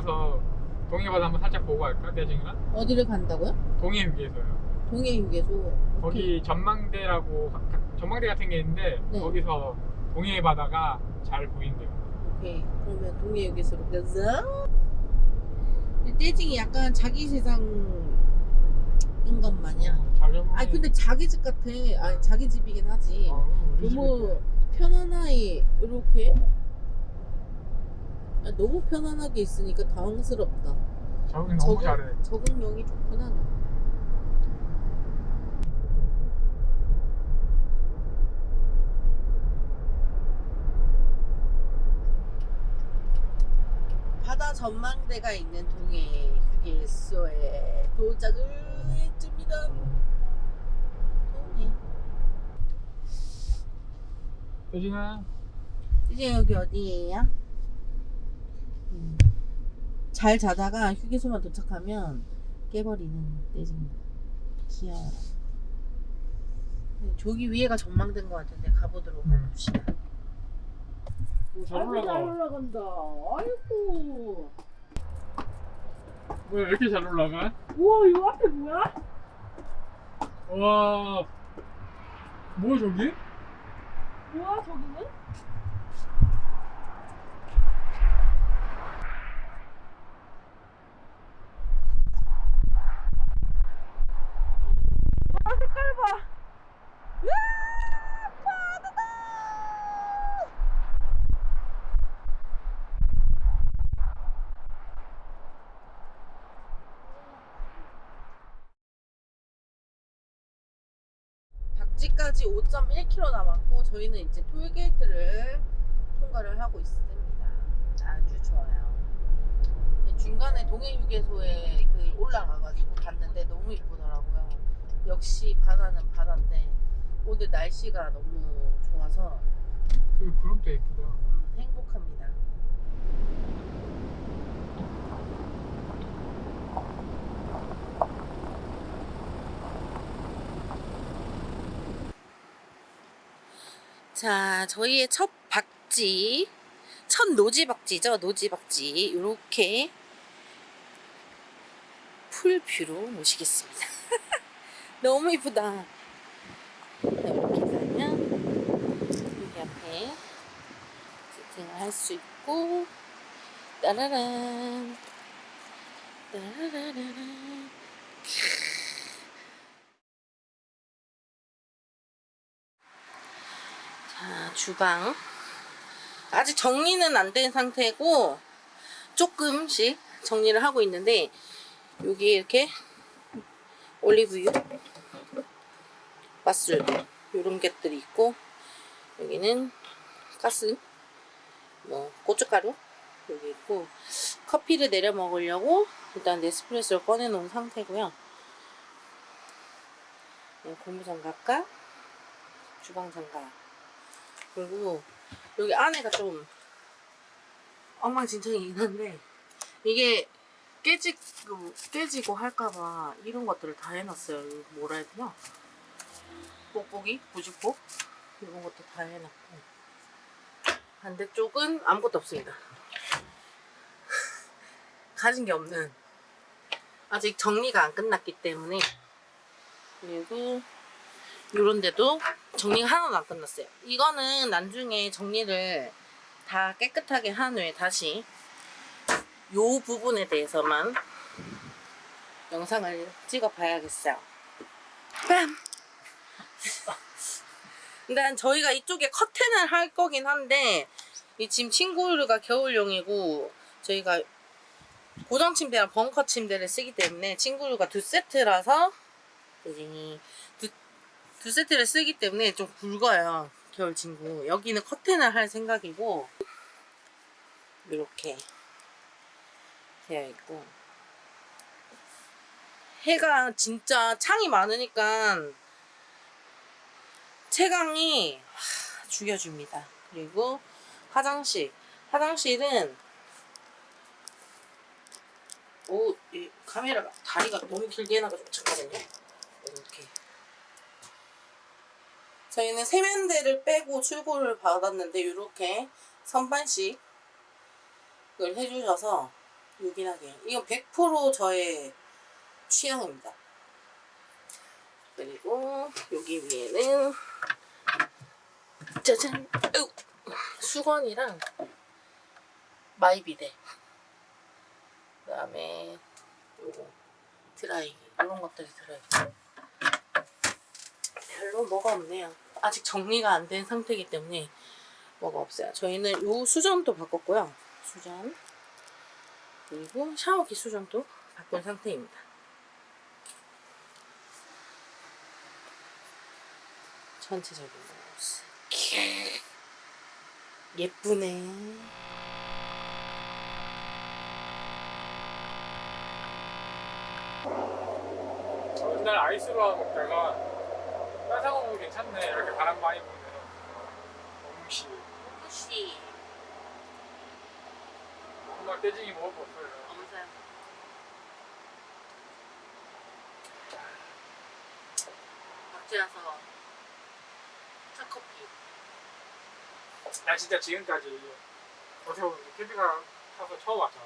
들려서 동해바다 한번 살짝 보고 갈까? 대중이랑 어디를 간다고요? 동해 휴게소요. 동해 휴게소. 거기 전망대라고 전망대 같은 게 있는데 네. 거기서 동해 바다가 잘 보인대요. 오케이. 그러면 동해 휴게소로 가자. 근데 떼징이 약간 자기 세상인 것 마냥. 잘 잡으면. 아니 근데 자기 집 같아. 아니 자기 집이긴 하지. 어, 우리 너무 편안하게 이렇게. 아, 너무 편안하게 있으니까 당황스럽다. 적응 너무 잘해. 적응력이 좋구나. 너. 바다 전망대가 있는 동해 휴게소에 도착을 했습니다. 동해. 대진아 이제 여기 어디예요? 음. 잘 자다가 휴게소만 도착하면 깨버리는 떼진 귀여워. 네, 저기 위에가 전망된 것 같은데 가보도록 음. 해봅시다. 잘. 올라간다. 아이고. 뭐야 왜 이렇게 잘 올라가? 우와 이 앞에 뭐야? 와 뭐야 저기? 뭐야 저기는? 아 색깔 봐. 으아, 바다다. 박지까지 5.1km 남았고 저희는 이제 톨게이트를 통과를 하고 있습니다. 아주 좋아요. 중간에 동해휴게소에 그 올라가가지고 봤는데 너무 이쁘더라고요. 역시 바다는 바다인데 오늘 날씨가 너무 좋아서 그 구름도 예쁘다. 음, 행복합니다. 자, 저희의 첫 박지, 첫 노지 박지죠, 노지 박지. 이렇게 풀뷰로 모시겠습니다. 너무 이쁘다. 자, 이렇게 가면 여기 앞에 세팅을 할 수 있고 따라란. 자 주방. 아직 정리는 안 된 상태고 조금씩 정리를 하고 있는데 여기 이렇게 올리브유 맛술 이런 것들이 있고 여기는 가스 뭐 고춧가루 여기 있고 커피를 내려 먹으려고 일단 네스프레소를 꺼내 놓은 상태고요. 네, 고무장갑과 주방장갑. 그리고 여기 안에가 좀 엉망진창이긴 한데 이게 깨지고 깨지고 할까봐 이런 것들을 다 해놨어요. 뭐라 해야 되나 뽁뽁이 부직포 이런 것도 다 해놨고. 반대쪽은 아무것도 없습니다. 가진 게 없는. 아직 정리가 안 끝났기 때문에. 그리고 요런 데도 정리가 하나도 안 끝났어요. 이거는 나중에 정리를 다 깨끗하게 한 후에 다시 요 부분에 대해서만 영상을 찍어 봐야겠어요. 빰! 일단 저희가 이쪽에 커튼을 할 거긴 한데 이 지금 침구류가 겨울용이고 저희가 고정 침대랑 벙커 침대를 쓰기 때문에 침구류가 두 세트라서 두, 두 세트를 쓰기 때문에 좀 굵어요 겨울 침구. 여기는 커튼을 할 생각이고 이렇게 되어 있고. 해가 진짜 창이 많으니까 채광이 하, 죽여줍니다. 그리고 화장실. 화장실은 오, 이 카메라가 다리가 너무 길게 해놔가지고 잠깐만요. 이렇게. 저희는 세면대를 빼고 출고를 받았는데 이렇게 선반씩 을 해주셔서 요긴하게. 이건 100% 저의 취향입니다. 그리고 여기 위에는 짜잔 으, 수건이랑 마이비데 그 다음에 요거 드라이기 이런 것들이 들어있고 별로 뭐가 없네요. 아직 정리가 안 된 상태이기 때문에 뭐가 없어요. 저희는 요 수전도 바꿨고요. 수전 그리고 샤워기 수전도 바꾼 상태입니다. 전체적인 모습 예쁘네. 옛날 아이스로 먹다가 따사가 먹으면 괜찮네. 이렇게 바람 많이 부는 엄시. 혹시 정말 떼지기 먹어봤어요. 엄살 박지라서 차 커피 나 진짜 지금까지 어떻게 보면 캠핑카 타서 처음 왔잖아.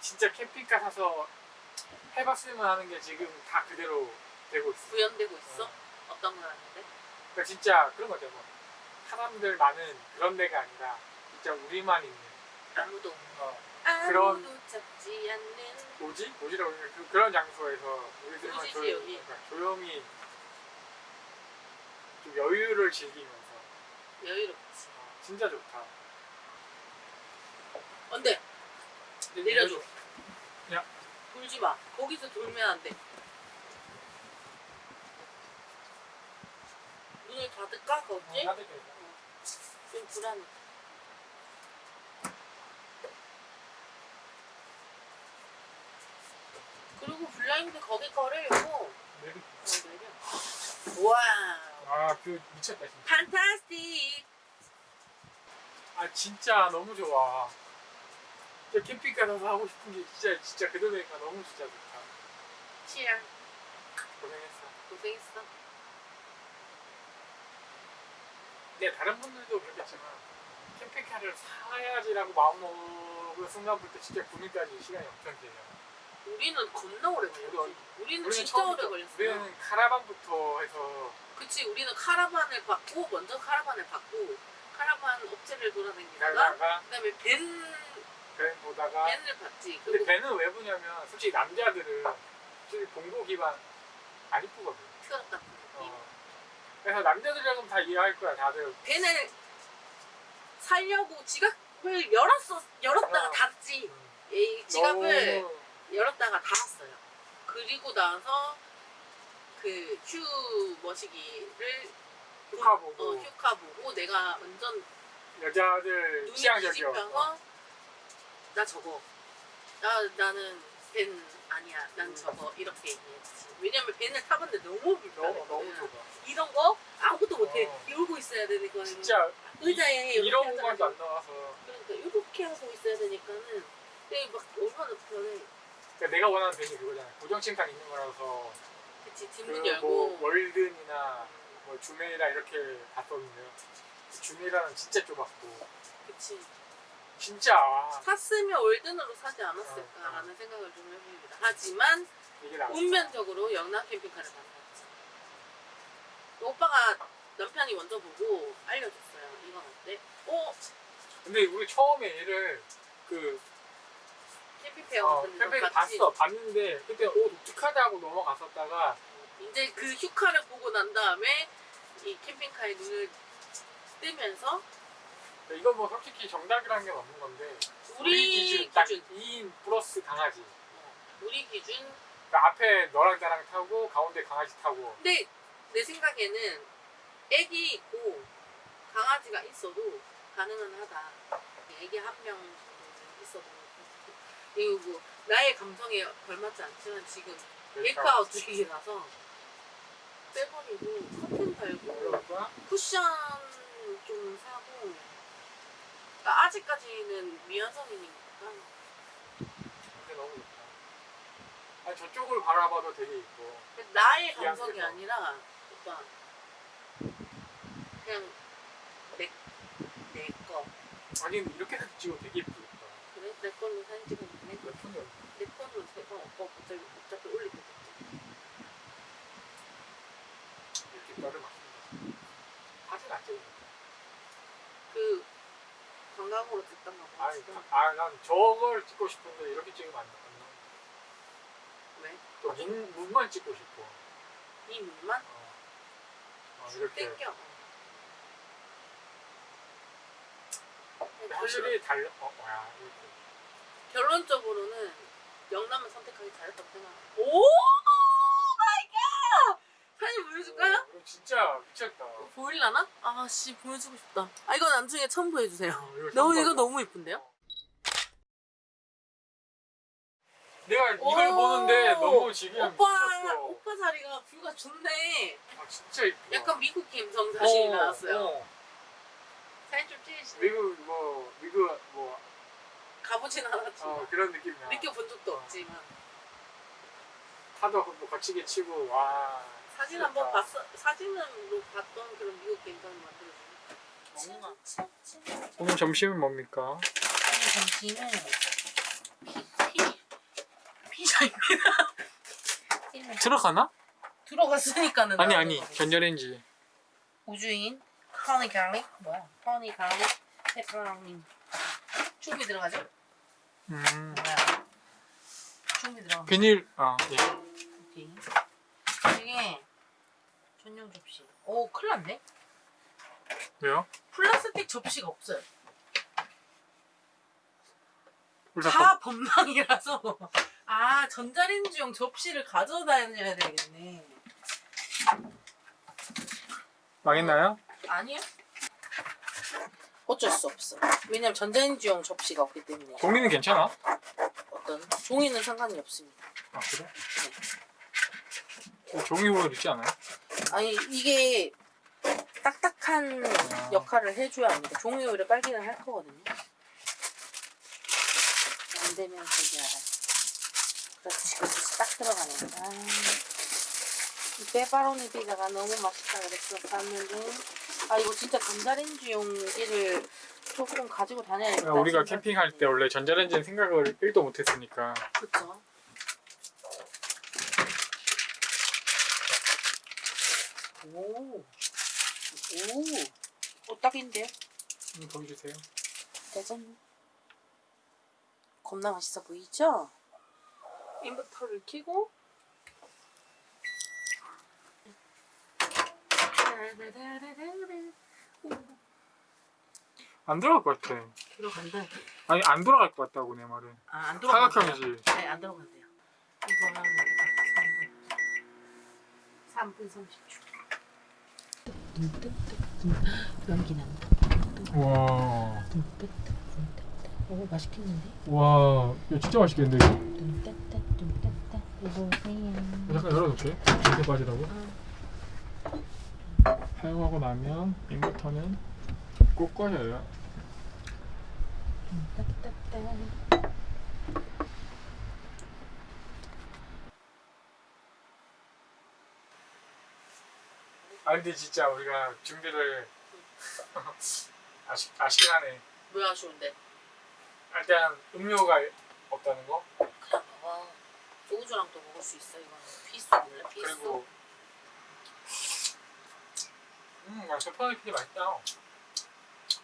진짜 캠핑카 타서 해봤으면 하는 게 지금 다 그대로 되고 있어. 구현되고 있어? 어. 어떤 걸 하는데? 그러니까 진짜 그런 거죠. 뭐. 사람들 많은 그런 데가 아니라 진짜 우리만 있는 아무도 어, 아무도 그런- 잡지 않는 뭐지? 뭐지라고. 그, 그런 장소에서 우리들만 뭐지지, 조용히? 그러니까 조용히 좀 여유를 즐기면서. 여유롭지 어, 진짜 좋다. 안돼 근데 내려줘. 야. 돌지 마. 거기서 돌면 안 돼. 눈을 닫을까 거기? 어, 따뜻해. 좀 불안해. 그리고 블라인드 거기 거를 고. 내리- 와 아, 그 미쳤다 진짜. 판타스틱 아 진짜 너무 좋아. 진짜 캠핑카 가서 하고 싶은 게 진짜 진짜 그 동네가 너무 진짜 좋다. 치양 고생했어. 고생했어 근데 다른 분들도 그렇겠지만 캠핑카를 사야지라고 마음먹은 순간부터 진짜 구매까지 시간이 엄청 길어요. 우리는 겁나 오래 걸렸지 우리는 우리는 진짜 오래 걸렸어 우리는 카라반부터 해서 그치 우리는 카라반을 받고 먼저 카라반을 받고 카라반 업체를 돌아다니다가 그다음에 벤밴 보다가 벤을 받지 근데 밴은 왜 보냐면 솔직히 남자들은 솔직히 봉고 기반 안 이쁘거든. 느낌 어. 그래서 남자들이라면 다 이해할 거야 다들. 벤을 살려고 지갑을 열었어 열었다가 어. 닫지 음, 이 지갑을 열었다가 닫았어요 그리고 나서 그 휴 머시기를 휴카 어, 보고 휴카 보고 내가 완전 여자들 눈이 취향적이어. 뒤집혀서 나 저거 나 나는 벤 아니야 난 음. 저거 이렇게 얘기했지 왜냐면 벤을 타봤는데 너무 불편해 너무 너무. 이런 거 아무것도 못해 어. 이러고 있어야 되니까 진짜 의자에 이렇게 이런 하잖아. 공간도 안 나와서 그러니까 이렇게 하고 있어야 되니까는 이게 막 얼마나 불편해 그러니까 내가 원하는 벤이 그거잖아. 고정침판 있는 거라서 그치 그 뒷문 뭐 열고 월든이나 뭐 주메이라 이렇게 봤거든요. 주메이라는 진짜 좁았고 그치 진짜 아, 샀으면 월든으로 사지 않았을까라는 생각을 좀 해봅니다 하지만. 운면적으로 영남 캠핑카를 만났지. 오빠가 남편이 먼저 보고 알려줬어요. 이건 어때? 어? 근데 우리 처음에 얘를 그 캠핑페어 어, 같은 데서 캠페인 봤지. 봤어. 봤는데 그때 오 독특하다 하고 넘어갔었다가 이제 그 휴카를 보고 난 다음에 이 캠핑카에 눈을 뜨면서 이건 뭐 솔직히 정답이라는 게 없는 건데 우리, 기준 딱 기준 2인 플러스 강아지. 어, 우리 기준 그러니까 앞에 너랑 나랑 타고 가운데 강아지 타고 근데 내 생각에는 애기 있고 강아지가 있어도 가능은 하다. 애기 한 명 있어도 그리고 나의 감성에 걸맞지 않지만 지금 메이크아웃 중이라서 빼버리고 커튼 달고? 쿠션 좀 사고 그러니까 아직까지는 미완성이니까 근데 너무 좋다. 아니 저쪽을 바라봐도 되게 이뻐. 나의 감성이. 아니라 오빠 그냥 내, 내 거. 아니 이렇게 찍어 되게 이쁘겠다. 그래? 내 걸로 사진 찍었는데 몇 푼이야? 내 폰으로 제가 오빠 갑자기 어차피 올리게 됐지. 이렇게 나를 맞습니다. 사진 안 찍어. 그 광각으로 찍던 거 아니, 지금 아, 난 저걸 찍고 싶은데 이렇게 찍으면 안 돼. 왜? 또 문, 문만 찍고 싶어. 이 눈만 어. 어, 이렇게. 땡겨. 확실히 달려. 어, 뭐야. 이렇게. 결론적으로는 영남을 선택하기 잘했다고 생각. 오 보여줄까요? 어, 이거 진짜 미쳤다. 보일라나? 아씨 보여주고 싶다. 아 이거 나중에 첨부해 주세요. 어, 이거 너무 이거. 너무 이쁜데요? 내가 이걸 오! 보는데 너무 지금 오빠 미쳤어. 오빠 자리가 뷰가 좋네. 아, 진짜 이쁘다. 약간 미국 감성 사진이 어, 나왔어요. 어. 사진 좀 찍으시네. 미국 뭐 미국 뭐 가보진 않았지만 어, 그런 느낌이야. 느껴본 적도 없지만 파도 뭐 거치게 치고 와. 사진. 한번 봤어 사진으로 봤던 그런 미국 감성 만들어주는. 먹나? 오늘 점심은 뭡니까? 오늘 점심은 피, 피, 피자입니다. 들어가나? 들어갔으니까는 아니 아니. 전자레인지. 우주인 허니 갈릭 뭐야? 허니 갈릭 페퍼로니 충분히 들어가죠? 음. 뭐야? 충분히 들어가. 비닐 아 예. 오케이. 이게 전용 접시. 오 큰일 났네. 왜요? 플라스틱 접시가 없어요. 다다 범망이라서. 아 전자레인지용 접시를 가져다녀야 되겠네. 망했나요? 아니요. 어쩔 수 없어. 왜냐면 전자레인지용 접시가 없기 때문에 종이는 괜찮아? 어떤 종이는 상관이 없습니다. 아 그래? 어, 종이홀 있지 않아요? 아니 이게 딱딱한 아. 역할을 해줘야 합니다. 종이 오히려 빨기는 할 거거든요. 안 되면 저기 알아요. 그렇지, 그렇지, 딱 들어가네. 아, 이 페퍼로니 피자가 너무 맛있다 그랬어 샀는데 아 이거 진짜 전자레인지용기를 조금 가지고 다녀야겠다. 야, 우리가 캠핑할 때 원래 전자레인지는 생각을 1도 못했으니까 그쵸. 오, 오, 오, 딱인데요? 음, 보여주세요. 짜잔. 겁나 맛있어 보이죠? 인버터를 켜고 안 들어갈 것 같아. 들어간다. 아니 안 돌아갈 것 같다고 내 말은. 아, 안 들어간대요. 사각형이지. 네, 안 들어간대요. 이거 하면 되겠다. 3분. 3분 30초. 연기 난다. 와, 오, 맛있겠는데? 와, 이거 진짜 맛있겠는데 이거. 뚱따따 뚱따따 이보세요. 잠깐 열어놓게. 이렇게 빠지라고. 사용하고 나면 인버터는 꼭 꺼져요. 뚱따따따. 아 근데 진짜 우리가 준비를 아쉽 아쉽긴 하네. 왜 아쉬운데? 일단 음료가 없다는 거. 그냥 봐봐. 소주랑 또 먹을 수 있어 이거는. 피스 몰래 피스. 그리고 음, 야, 페퍼로니 피자 맛있다.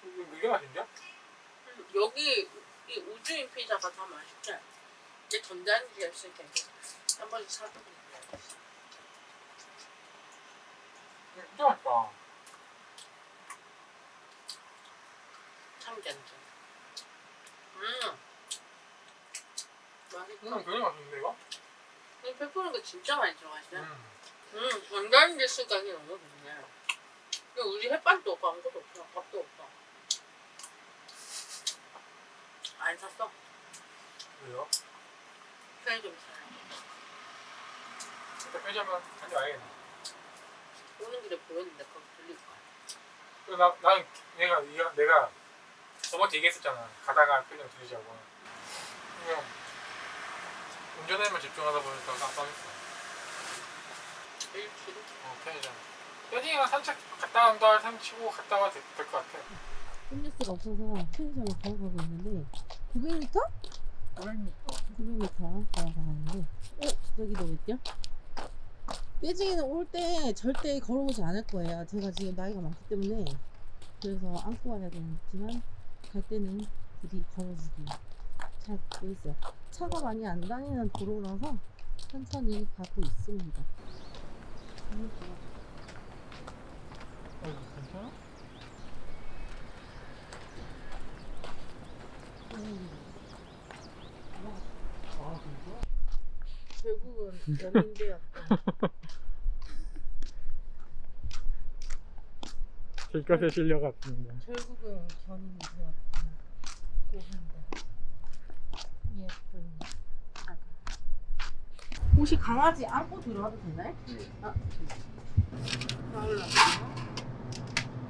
이게 맛있냐? 음, 여기 이 우주인 피자가 더 맛있대. 이게 있을 텐데 한 번씩 사보고 음, 진짜 맛있다. 참견. 음. 맛있다. 음, 되게 맛있는데 이거? 이 페퍼로니가 진짜 많이 들어가시네. 음. 음, 전자레인지 쓰기가 너무 좋네. 근데 우리 햇반도 없고 아무것도 없어. 밥도 없어. 안 샀어. 왜요? 편의점 사요. 일단 빼자면 다녀와야겠네. 오는 길에 보였는데 거기 들릴 거야. 나, 나는 내가, 내가, 내가 저번에 얘기했었잖아. 가다가 편의점 들리자고. 그냥 운전에만 집중하다 보니까 깜빡했어. 길어. 어, 편의점. 편의점 산책 갔다 온다 산치고 갔다 와도 될것 같아. 음료수가 없어서 편의점에 걸어가고 있는데 900m? 500m 900m 걸어가는데 어? 여기도 왜 뛰어? 떼지기는 올 때 절대 걸어오지 않을 거예요 제가 지금 나이가 많기 때문에 그래서 안고 와야 되지만 갈 때는 부디 걸어주기 잘돼 있어요 차가 많이 안 다니는 도로라서 천천히 가고 있습니다 음, 어 괜찮아? 음. 아 진짜? 결국은 연인되었다 길것에 실려갔습니다 결국은 견인이 되었다. 고한다. 예쁜 아가. 혹시 강아지 안고 들어와도 되나요? 네. 아, 가을라고.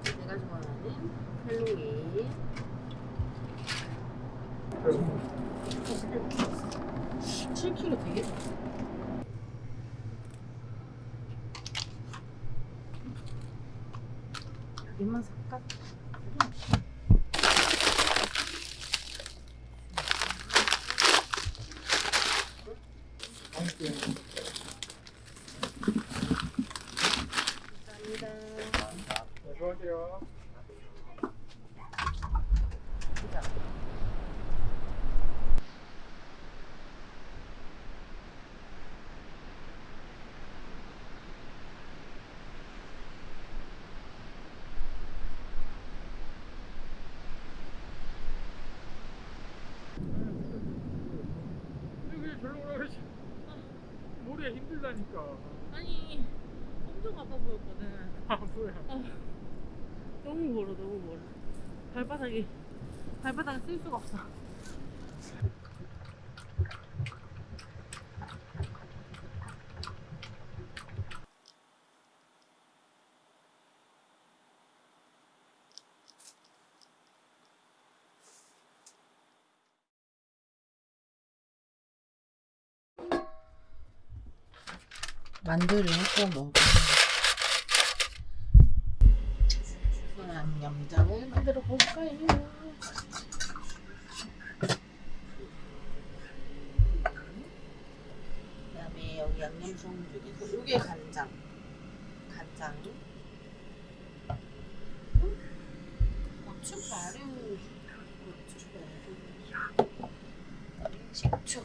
내가 좋아하는 헬로윈. 7kg 되겠다. 얘만 살까? 감사합니다. 네, 수고하세 오라 그러지 머리가 힘들다니까 아니 엄청 아파 보였거든. 아 뭐야 너무 멀어, 너무 멀어. 발바닥이 발바닥을 쓸 수가 없어. 만두를 해서 먹어. 양념장을 만들어 볼까요? 그 다음에 여기 양념장 중에서 이게 간장, 간장, 음? 고춧가루, 고춧가루, 식초.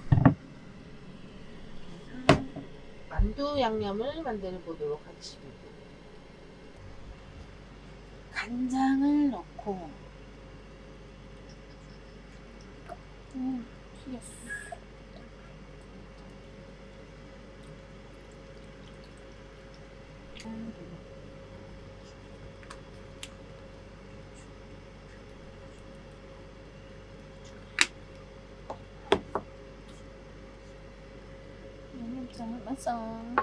만두 양념을 만들어 보도록 하겠습니다. 간장을 넣고 음, 튀겼어. 양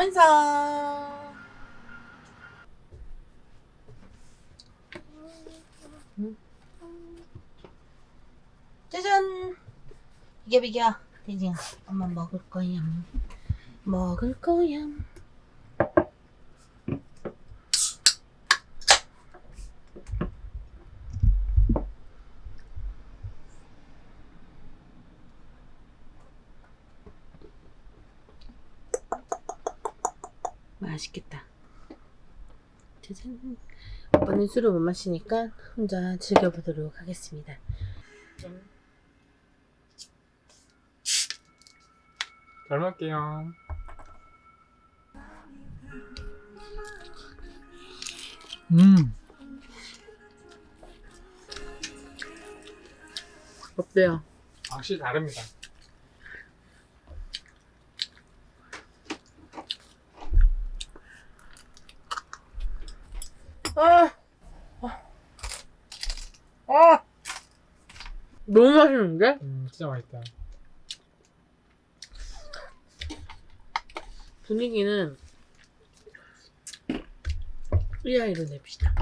완성. 짜잔. 비겨 비겨. 돼지야, 엄마 먹을 거야. 먹을 거야. 맛있겠다. 짜잔. 오빠는 술을 못 마시니까 혼자 즐겨보도록 하겠습니다. 짠. 잘 먹게요 음 어때요? 확실히 다릅니다 아, 아, 너무 맛있는데? 음 진짜 맛있다. 분위기는 이 아이로 냅시다.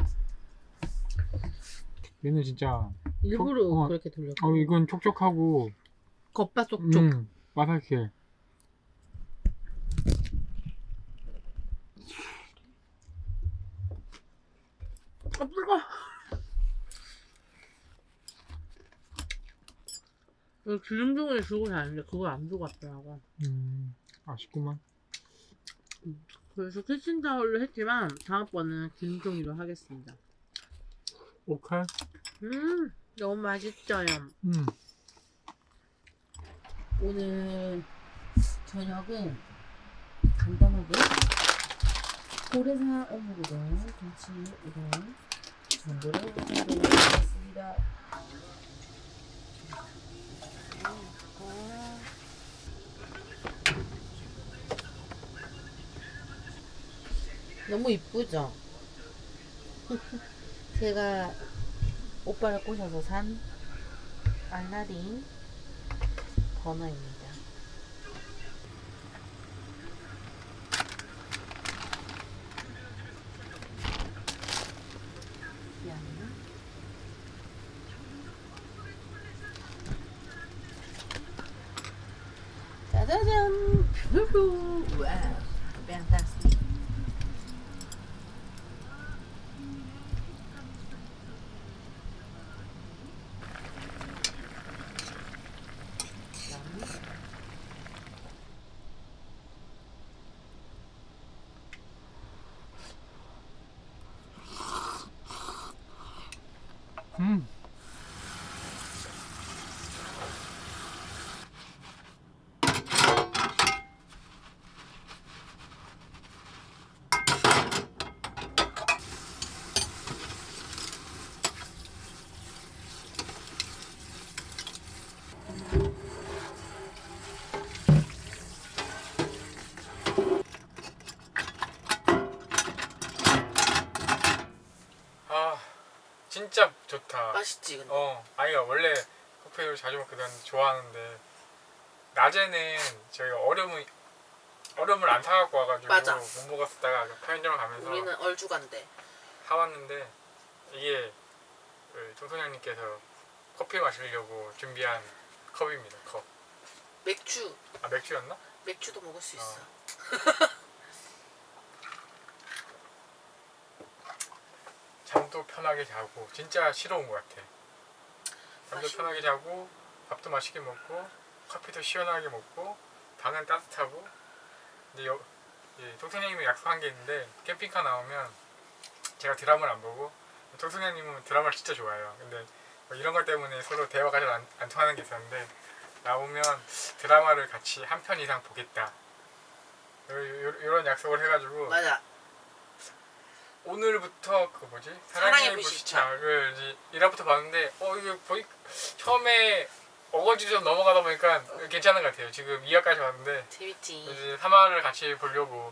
얘는 진짜 일부러 어, 어. 그렇게 돌려. 어 이건 촉촉하고 겉바 쏙쏙. 음 바삭해. 아, 뜨거. 이 기름종을 주고 다니는데 그걸 안 주고 왔더라고. 음 아쉽구만. 그래서 키친타올로 했지만 다음번은 기름종이로 하겠습니다. 오칼. 음, 너무 맛있어요. 음 오늘 저녁은 간단하게 고래사 어묵우동, 김치 우동 정도로 준비했습니다. 너무 이쁘죠? 제가 오빠를 꼬셔서 산 알라딘 버너입니다. 양. 짜자잔! 푸푸! 와우! fantastic! 양. 음. 아 진짜 좋다. 맛있지 근데? 어, 아이가 원래 커피를 자주 먹거든 좋아하는데 낮에는 저희가 얼음을 얼음을 안 사갖고 와가지고 맞아. 못 먹었다가 편의점 가면서 우리는 얼주간데 사왔는데 이게 그 조선장님께서 커피 마시려고 준비한 컵입니다. 컵. 맥주 아 맥주였나? 맥주도 먹을 수 있어. 잠도 편하게 자고 진짜 싫어 온 것 같아. 잠도 맛있네. 편하게 자고 밥도 맛있게 먹고 커피도 시원하게 먹고 방은 따뜻하고 근데 여, 예, 동생님이 약속한 게 있는데 캠핑카 나오면 제가 드라마를 안 보고 동생님은 드라마를 진짜 좋아해요. 근데 뭐 이런 것 때문에 서로 대화가 잘 안 안 통하는 게 있었는데 나오면 드라마를 같이 한 편 이상 보겠다. 이런 약속을 해가지고 맞아. 오늘부터 그 뭐지 사랑의 사랑의 불시착. 불시착을 이제 1화부터 봤는데 어 이게 보이 처음에 어거지 좀 넘어가다 보니까 괜찮은 것 같아요. 지금 2화까지 봤는데 재밌지. 이제 3화를 같이 보려고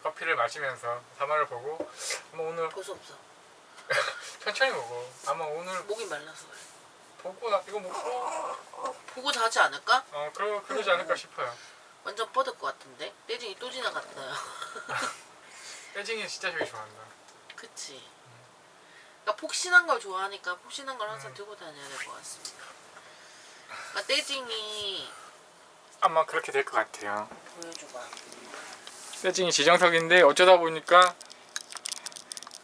커피를 마시면서 3화를 보고 아마 오늘 볼수 없어. 천천히 보고 아마 오늘 목이 말라서 그래. 보고 나 이거 먹고 보고 자지 않을까? 어 그러 그러지 않을까 싶어요. 완전 뻗을 것 같은데? 떼징이 또 지나갔어요. 혜진이 진짜 저기 좋아한다. 그치. 그러니까 폭신한 걸 좋아하니까 폭신한 걸 항상 음. 들고 다녀야 될 것 같습니다. 그러니까 떼징이 아마 그렇게 될 것 같아요. 보여줘봐. 세징이 지정석인데 어쩌다 보니까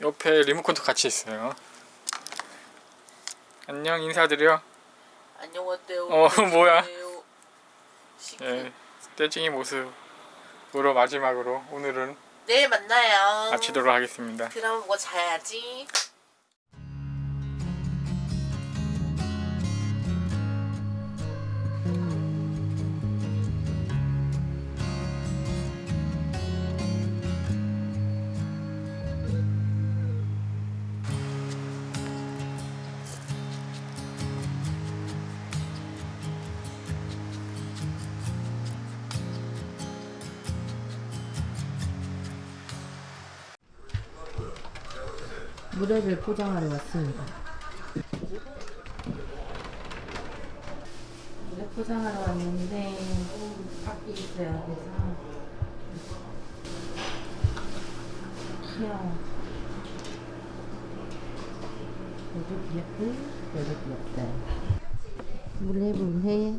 옆에 리모컨도 같이 있어요. 안녕 인사드려. 안녕 어때요? 어, 뭐야. 시크. 예, 떼징이 모습으로 마지막으로 오늘은 내일 만나요. 마치도록 하겠습니다. 드라마 보고 자야지. 물회를 포장하러 왔습니다. 물회 포장하러 왔는데 밖에 있어야 돼서 귀여워. 얘도 귀엽고 얘도 귀엽다. 물회 물회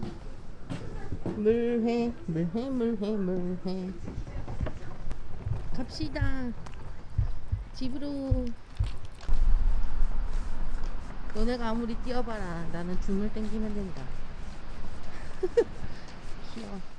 물회 물회 물회 물회 갑시다 집으로 너네가 아무리 뛰어봐라. 나는 줌을 땡기면 된다. 귀여워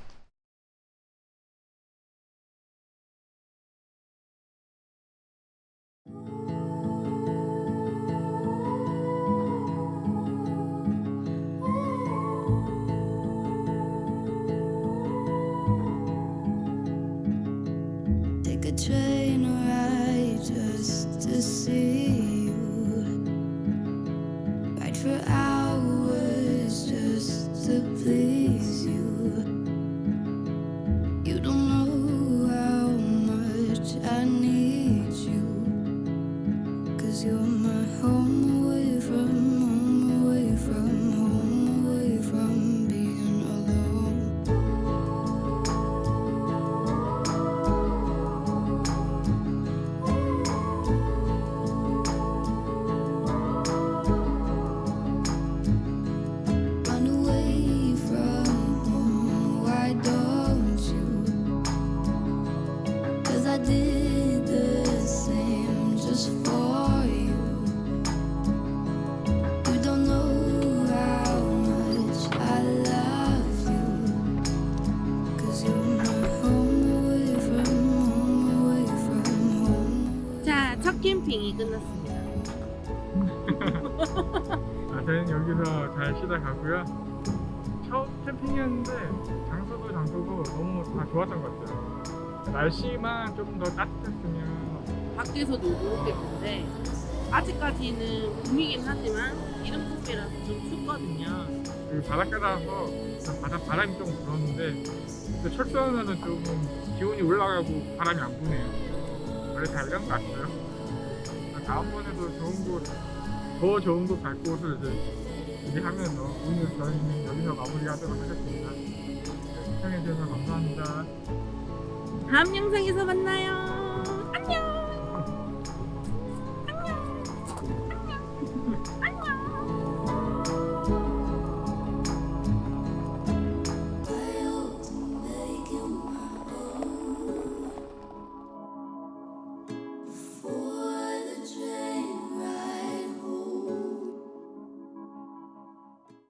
날씨만 좀 더 따뜻했으면 밖에서 놀고 오겠는데 아직까지는 봄이긴 하지만 이른 봄이라서 좀 춥거든요 그 바닷가라서 바다 바람이 좀 불었는데 그 철도하면은 조금 기온이 올라가고 바람이 안 부네요. 원래 다 이런 것 같아요. 다음번에도 좋은 곳, 더 좋은 곳 갈 곳을 이제 준비하면서 오늘 저희는 여기서 마무리하도록 하겠습니다. 시청해주셔서 감사합니다. 다음 영상에서 만나요. 안녕